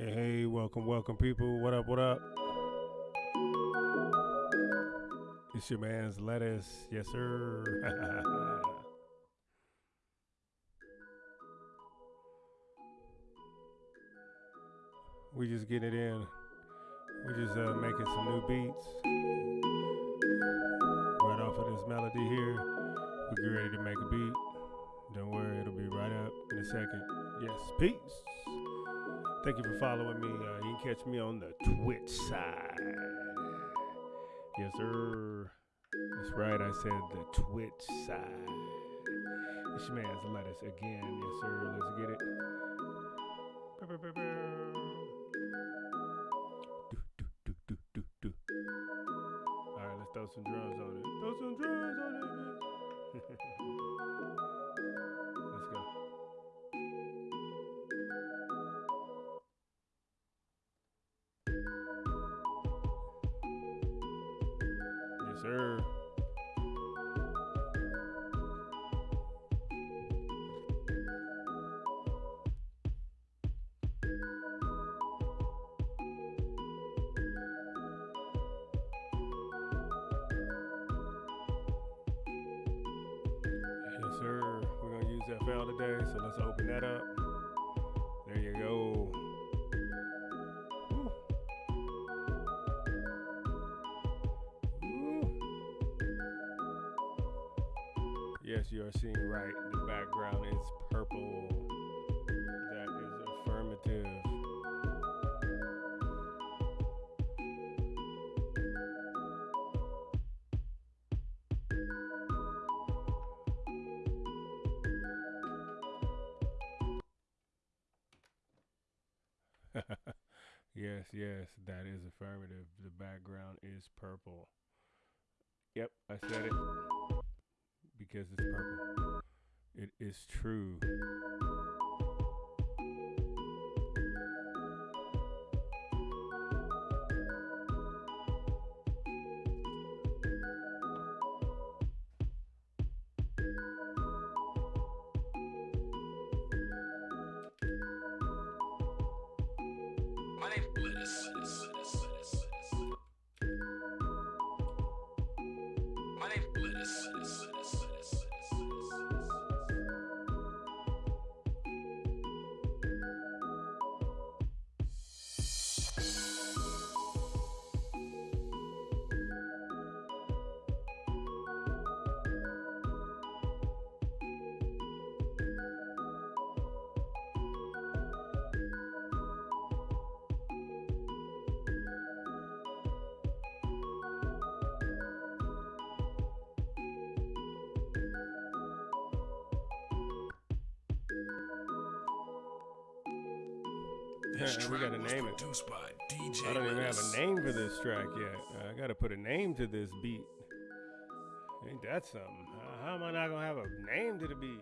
Hey, hey, welcome, welcome, people. What up, what up? It's your man's lettuce. Yes, sir. we just getting it in. We just uh, making some new beats. Right off of this melody here. We get ready to make a beat. Don't worry, it'll be right up in a second. Yes, peace. Thank you for following me. Uh, you can catch me on the Twitch side. Yes, sir. That's right. I said the Twitch side. Your man's lettuce again. Yes, sir. Let's get it. We're gonna use FL today, so let's open that up. There you go. Yes, you are seeing right. The background is purple. Yes, yes, that is affirmative. The background is purple. Yep, I said it because it's purple. It is true. This we track gotta was name it. by DJ I don't even have a name for this track yet. I gotta put a name to this beat. Ain't that something? How, how am I not gonna have a name to the beat?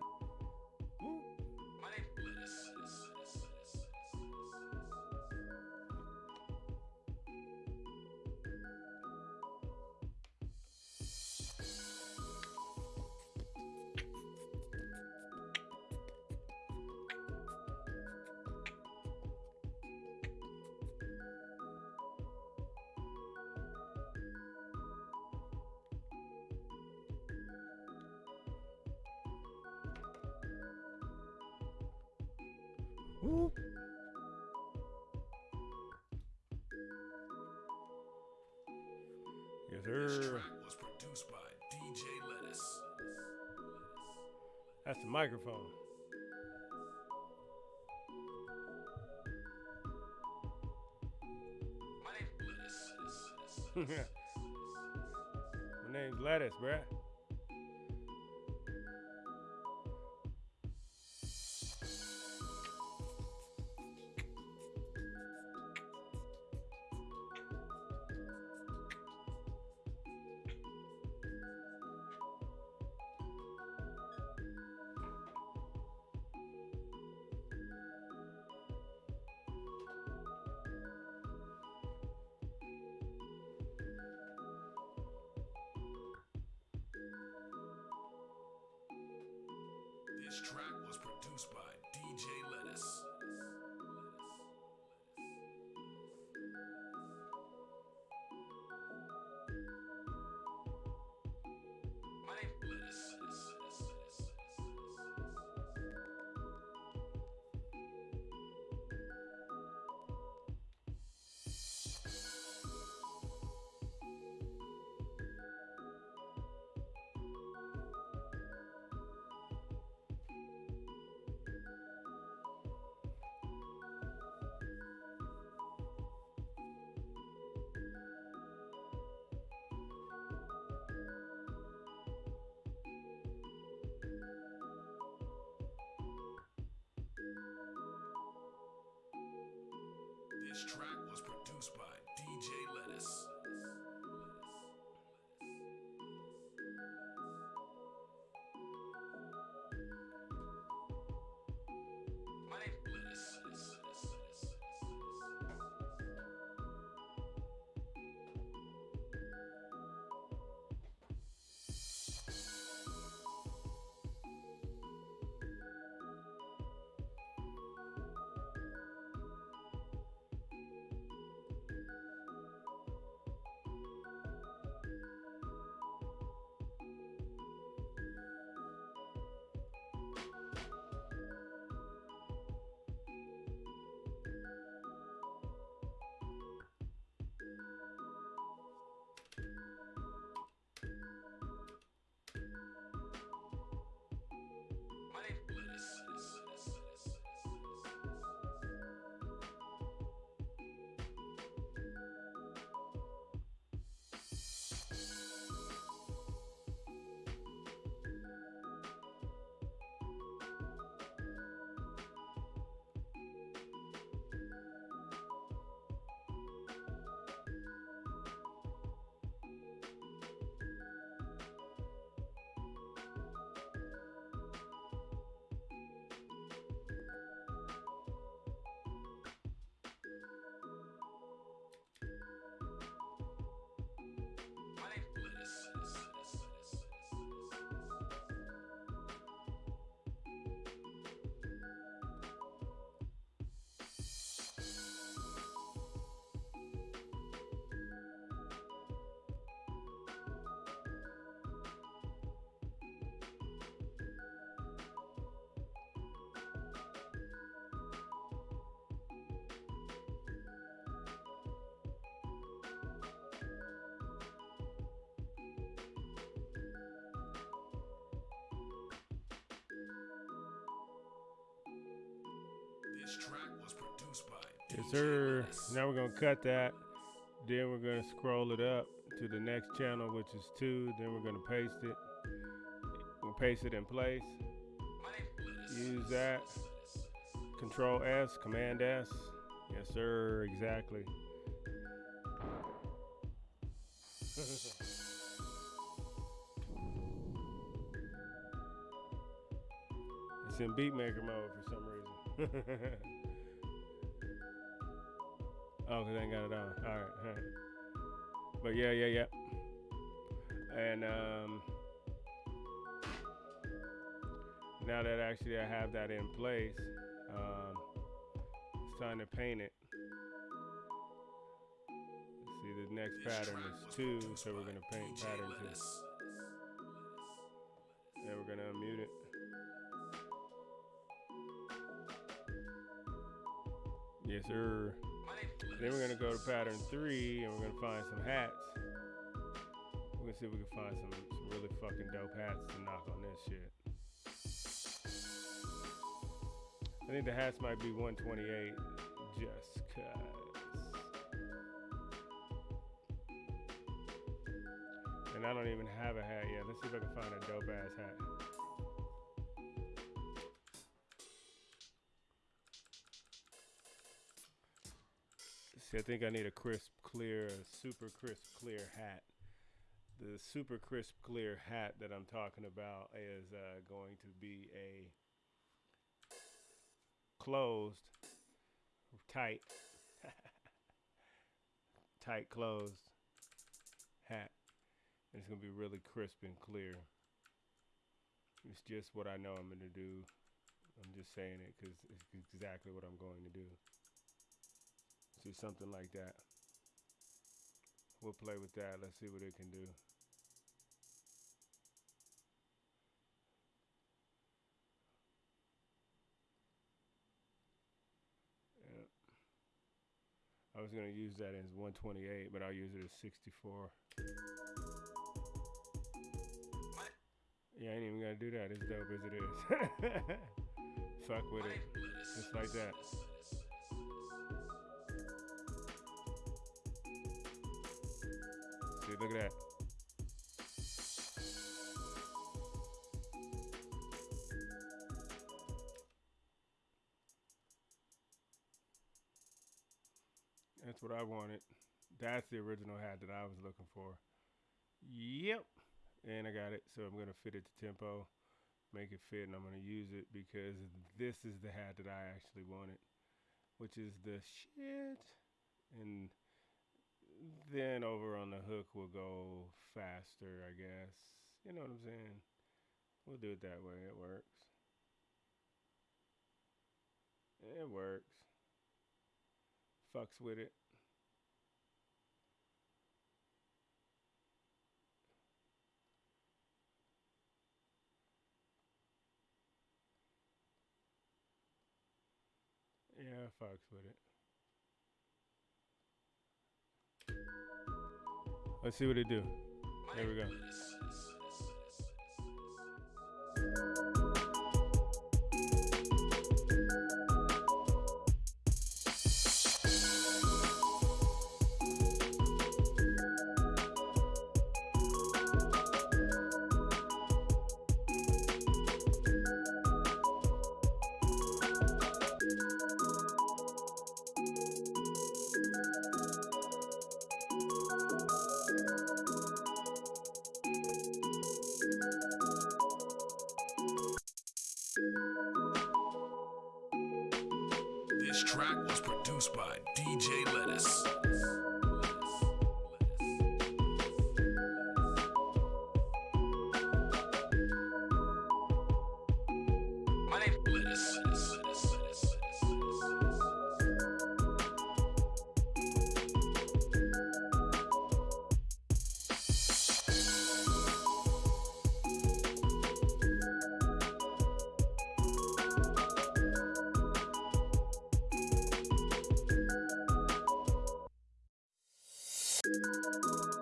This track was produced by DJ This track was produced by DJ Lettuce. Yes, sir. Now we're gonna cut that. Then we're gonna scroll it up to the next channel, which is two. Then we're gonna paste it. We'll paste it in place. My name Lettuce. Use that. Control S, Command S. Yes, sir. Exactly. it's in beatmaker mode for some reason. oh, cause I ain't got it on. All right, all right. But yeah, yeah, yeah. And um, now that actually I have that in place, um, it's time to paint it. See, the next pattern is two, so we're gonna paint pattern two. Yes, sir. Then we're gonna go to pattern three, and we're gonna find some hats. We're gonna see if we can find some, some really fucking dope hats to knock on this shit. I think the hats might be 128, just cause. And I don't even have a hat yet. Let's see if I can find a dope ass hat. See, I think I need a crisp, clear, super crisp, clear hat. The super crisp, clear hat that I'm talking about is uh, going to be a closed, tight, tight closed hat. And it's gonna be really crisp and clear. It's just what I know I'm gonna do. I'm just saying it because it's exactly what I'm going to do. See something like that. We'll play with that. Let's see what it can do. Yeah. I was gonna use that as 128, but I'll use it as 64. Yeah, I ain't even gonna do that. As dope as it is. Fuck with it. Just like that. See, look at that. That's what I wanted. That's the original hat that I was looking for. Yep. And I got it. So I'm going to fit it to tempo, make it fit, and I'm going to use it because this is the hat that I actually wanted, which is the shit. And then over on the hook, we'll go faster, I guess. You know what I'm saying? We'll do it that way. It works. It works. Fucks with it. Yeah, fucks with it. Let's see what it do. There we go. Yes,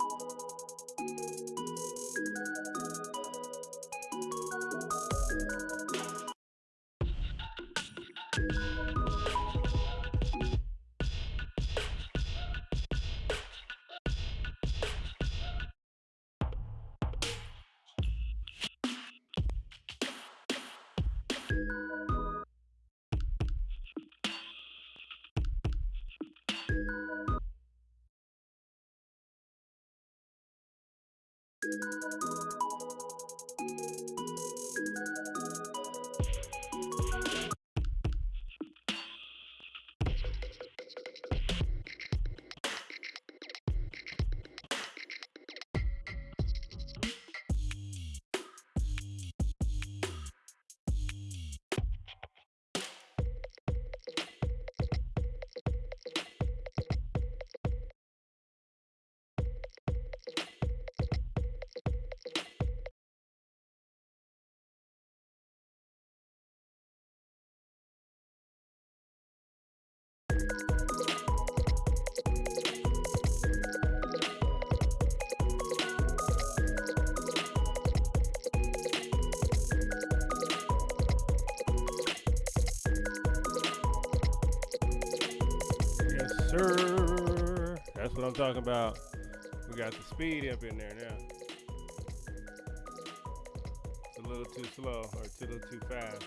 what I'm talking about. We got the speed up in there now. It's a little too slow or a little too fast.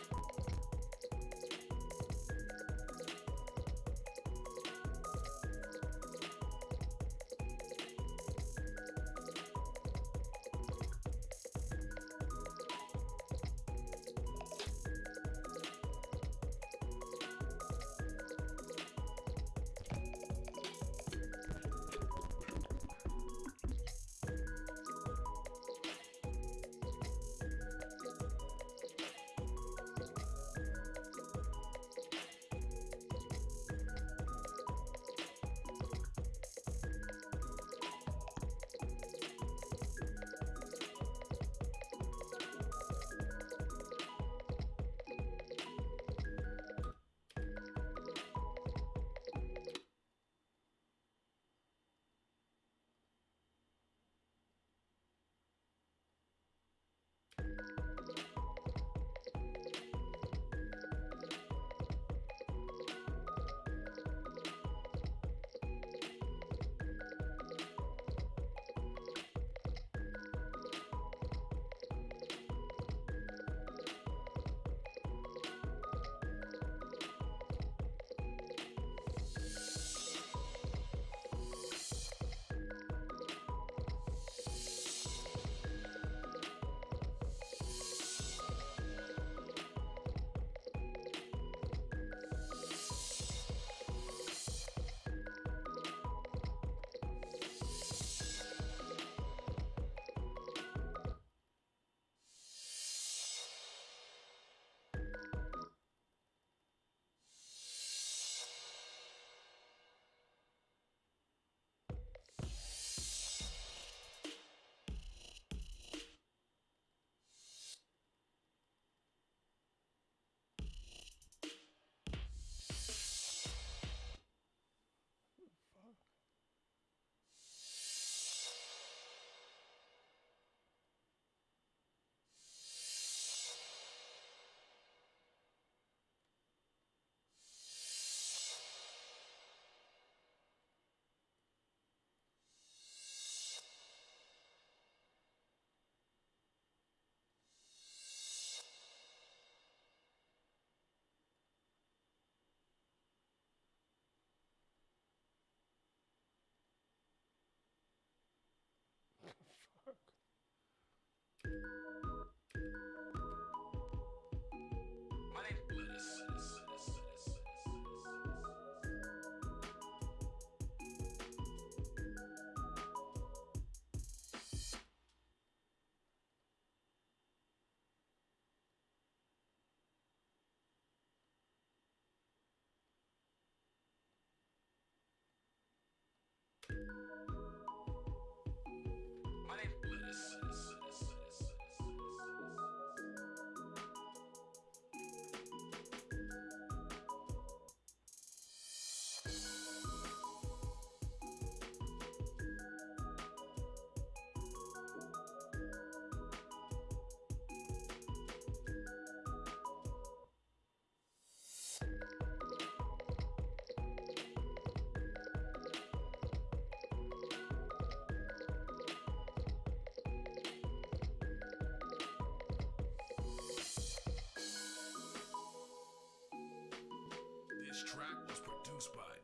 Produced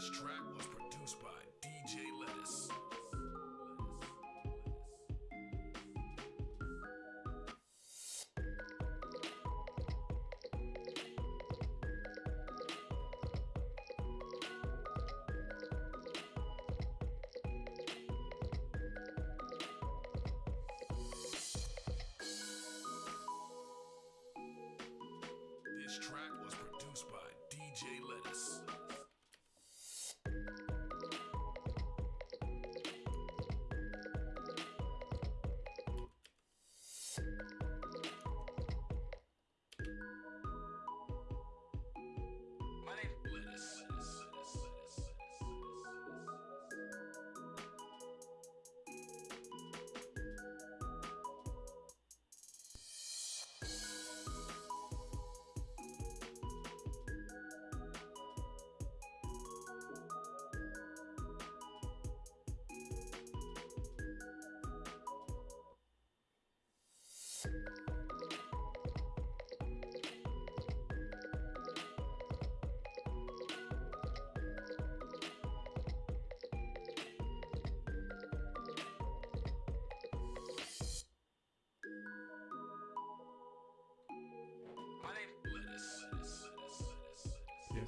This track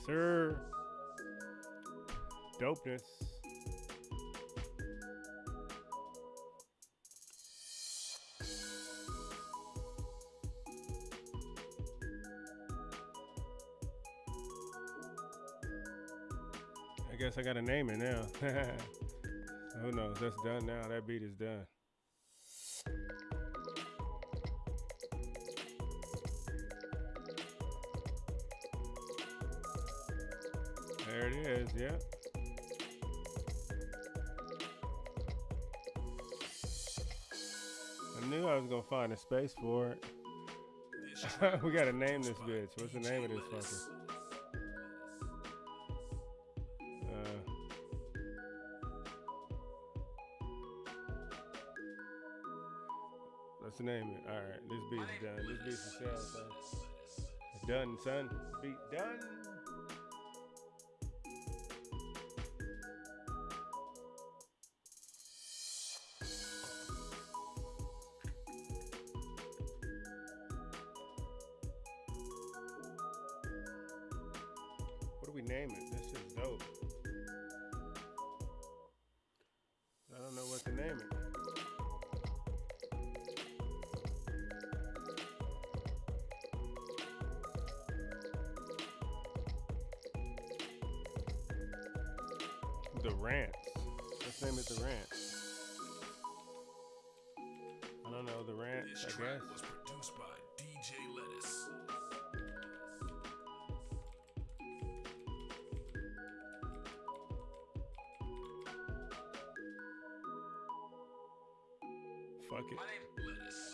Sir. Dopeness. I guess I gotta name it now. Who knows? That's done now. That beat is done. Is. Yep. I knew I was gonna find a space for it. We gotta name this bitch. What's the name of this fucker? Uh, let's name it. All right, this beat's done. This beat's. It's done, son. Beat done. Fuck it. My.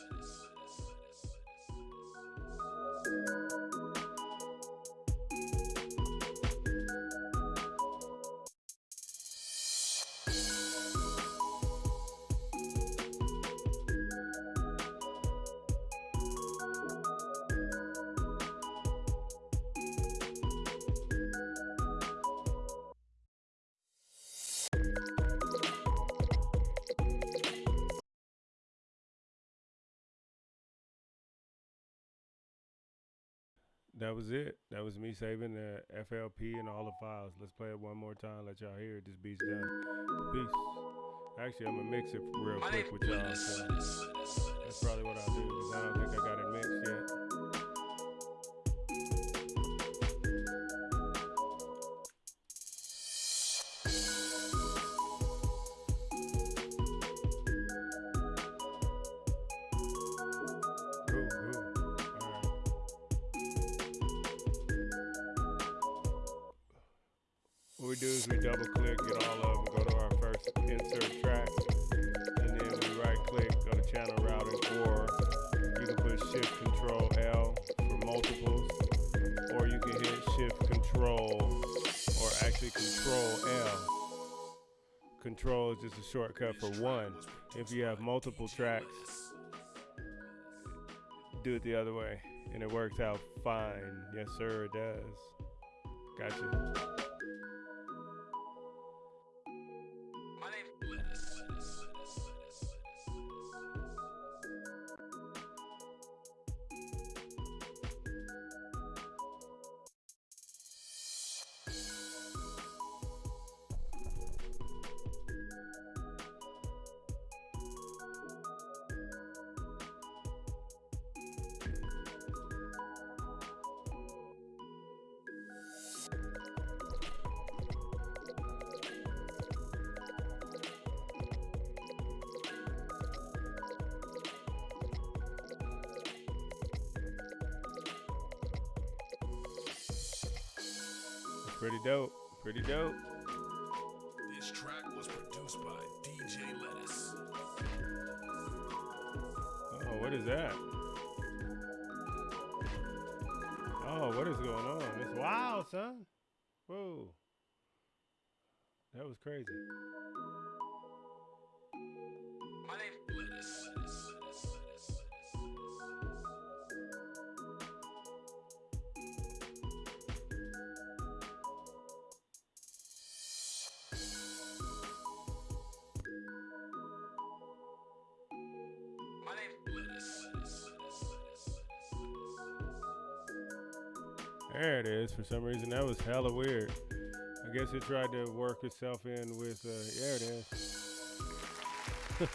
That was it. That was me saving the FLP and all the files. Let's play it one more time. Let y'all hear it. This beat's done. Peace. Actually, I'm gonna mix it real quick with y'all. So Lettuce. Lettuce. that's probably what I'll do because I don't think I got it mixed yet. Shortcut for one. If you have multiple tracks, do it the other way, and it works out fine. Yes, sir, it does. Gotcha. Some reason, that was hella weird. I guess it tried to work itself in with. Uh, there it is.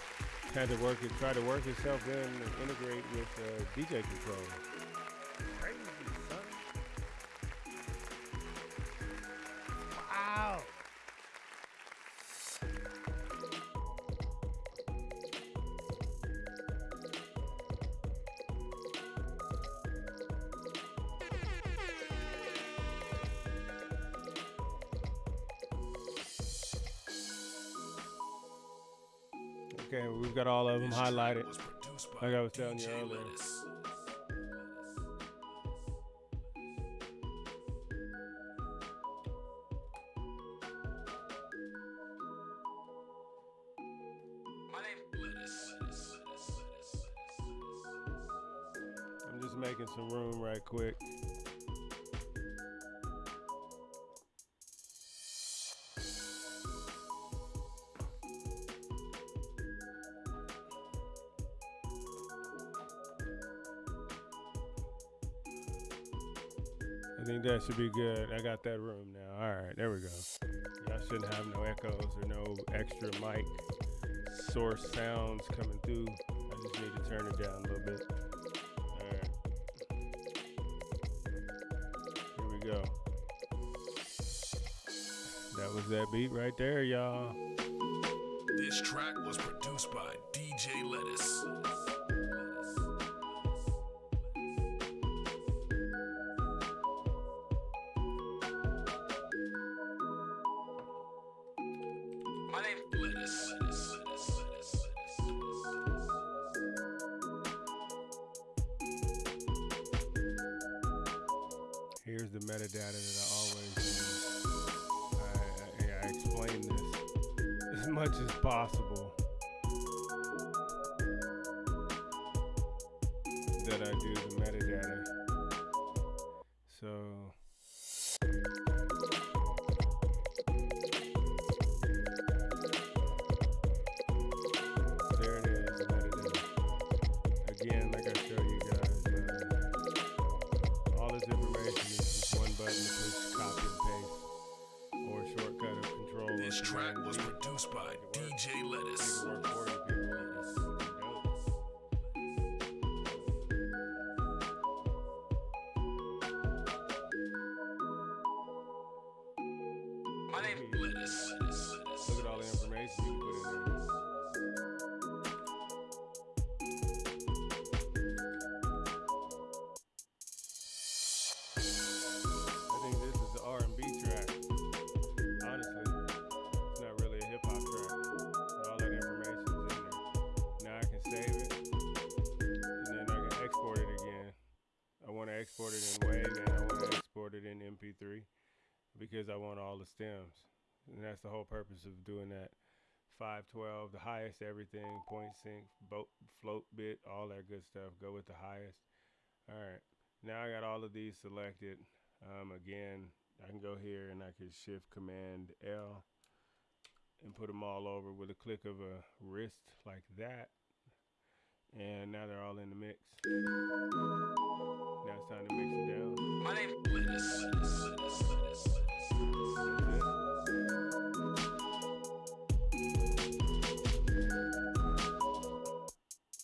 Had to work it. Try to work itself in and integrate with uh, DJ control. Highlighted. Like I was telling you earlier. Good. I got that room now. All right, there we go. Y'all shouldn't have no echoes or no extra mic source sounds coming through. I just need to turn it down a little bit. All right. Here we go. That was that beat right there, y'all. This track was produced by DJ Lettuce. Here's the metadata that I always use. I, I, I explain this as much as possible. Export it in WAV, and I want to export it in MP3 because I want all the stems, and that's the whole purpose of doing that. 512, the highest everything, point sinc, boat, float bit, all that good stuff. Go with the highest. All right. Now I got all of these selected. Um, again, I can go here and I can shift command L and put them all over with a click of a wrist like that. And now they're all in the mix. Now it's time to mix it down. my.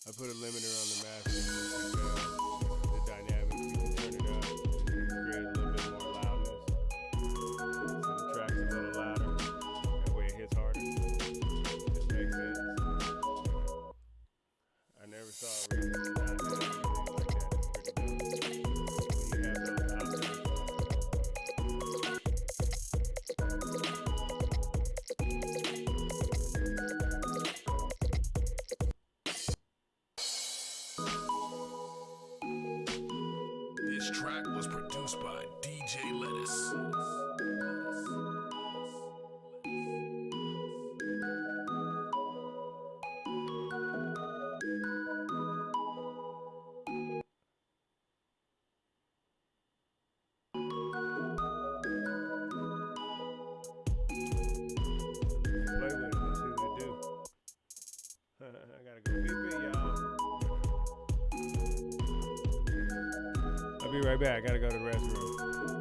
I put a limiter on the master be right back. I gotta go to the restroom.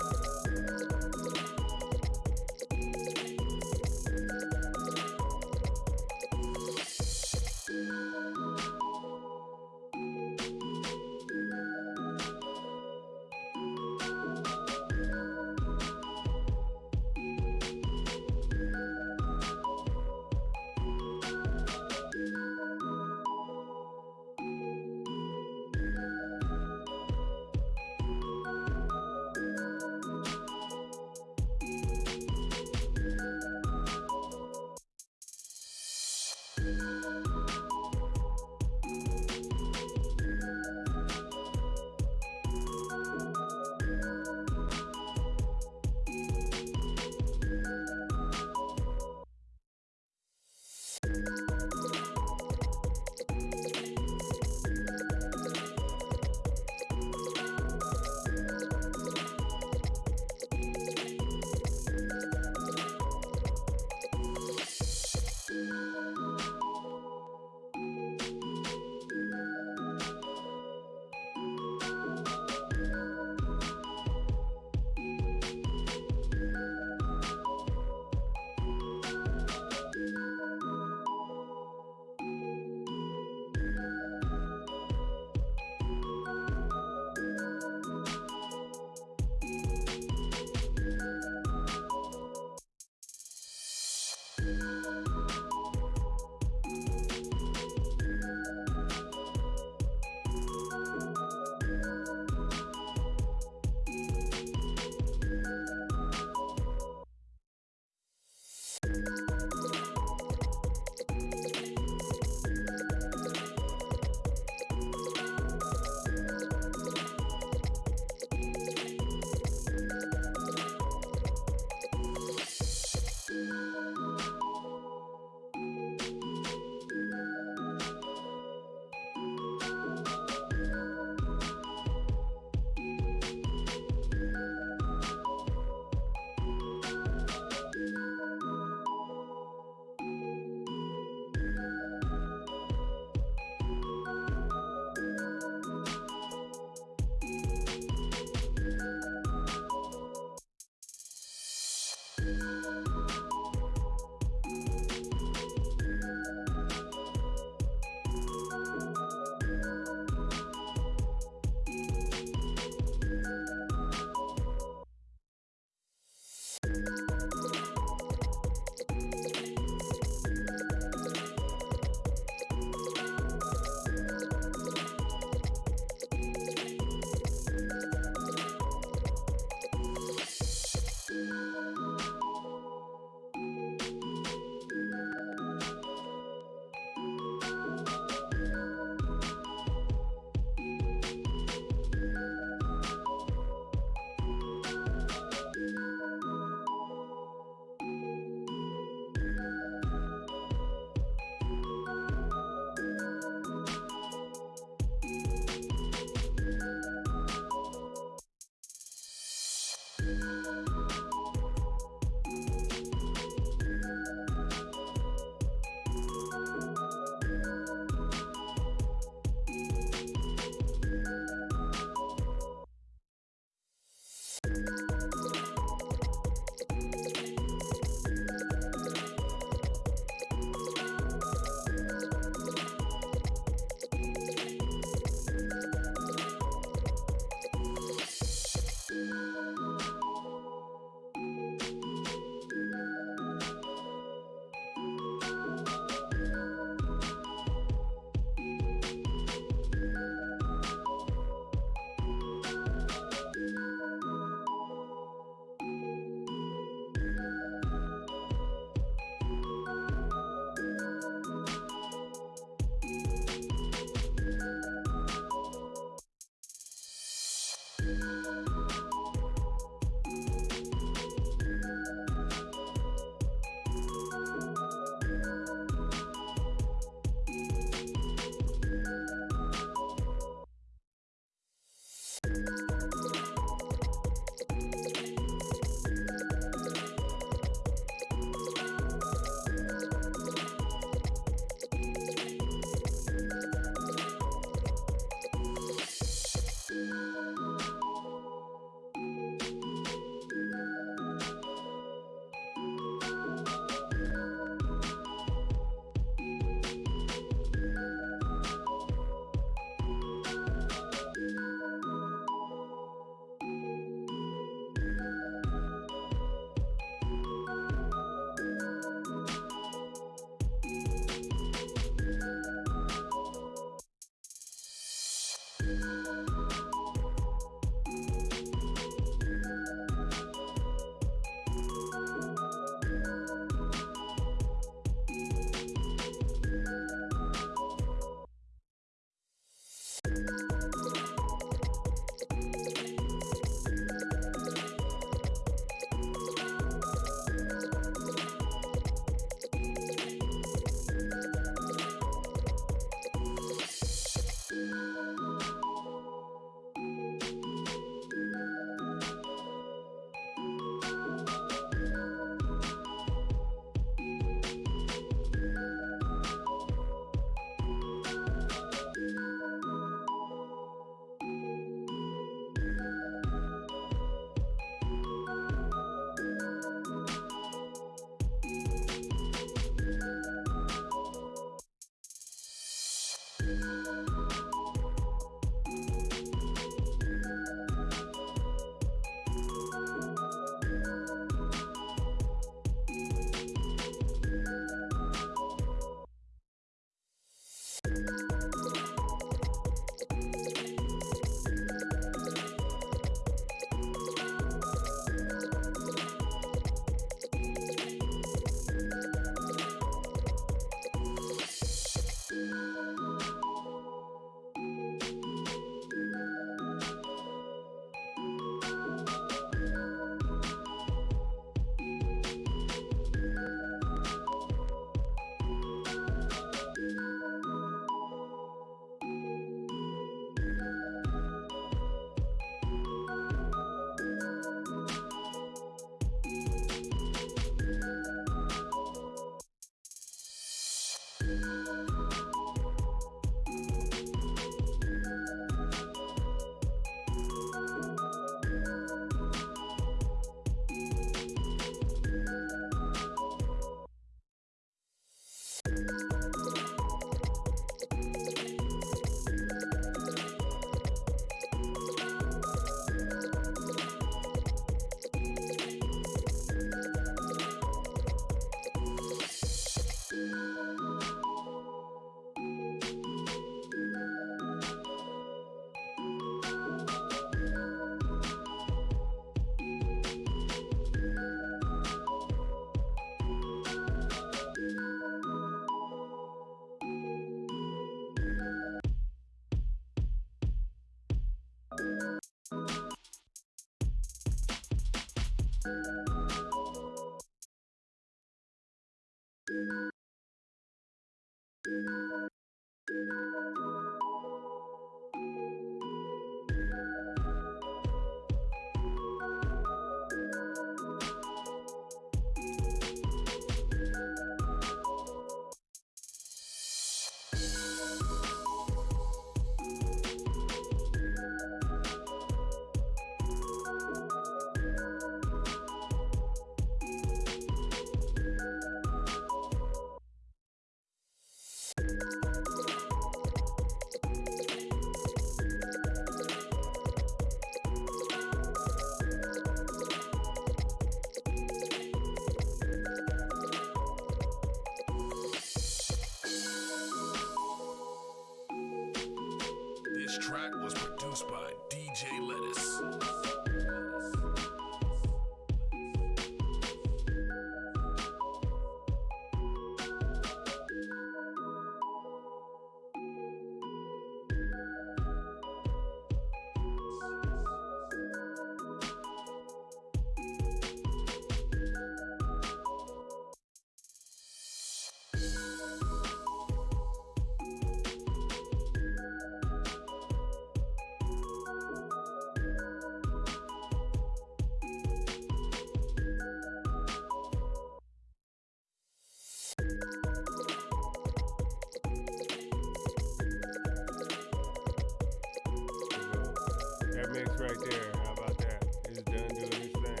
That mix right there, how about that? It's done doing its thing.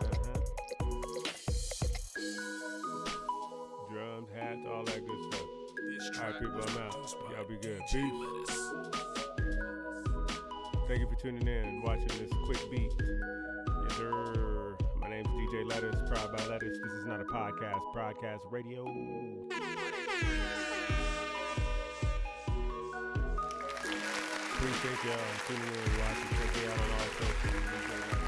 Uh-huh. Drums, hats, all that good stuff. This All track right, people, I'm out. Y'all be good. Peace. Thank you for tuning in, and watching this quick beat. Yes, sir. DJ Lettuce, Proud by Letters. This is not a podcast, broadcast radio. Appreciate y'all tuning in watching. Out on all.